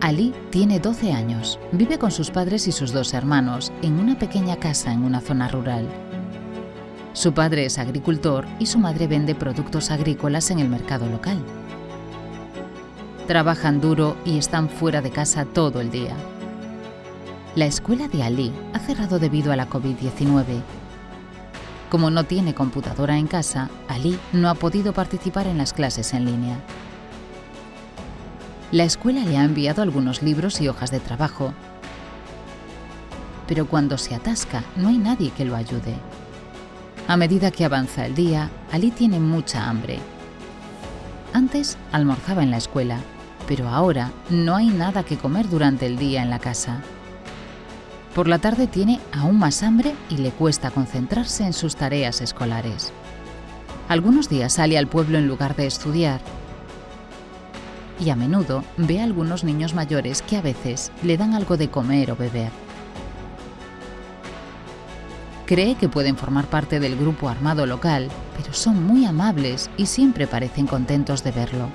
Ali tiene 12 años. Vive con sus padres y sus dos hermanos en una pequeña casa en una zona rural. Su padre es agricultor y su madre vende productos agrícolas en el mercado local. Trabajan duro y están fuera de casa todo el día. La escuela de Ali ha cerrado debido a la COVID-19. Como no tiene computadora en casa, Ali no ha podido participar en las clases en línea. La escuela le ha enviado algunos libros y hojas de trabajo, pero cuando se atasca no hay nadie que lo ayude. A medida que avanza el día, Ali tiene mucha hambre. Antes almorzaba en la escuela, pero ahora no hay nada que comer durante el día en la casa. Por la tarde tiene aún más hambre y le cuesta concentrarse en sus tareas escolares. Algunos días sale al pueblo en lugar de estudiar y a menudo ve a algunos niños mayores que a veces le dan algo de comer o beber. Cree que pueden formar parte del grupo armado local, pero son muy amables y siempre parecen contentos de verlo.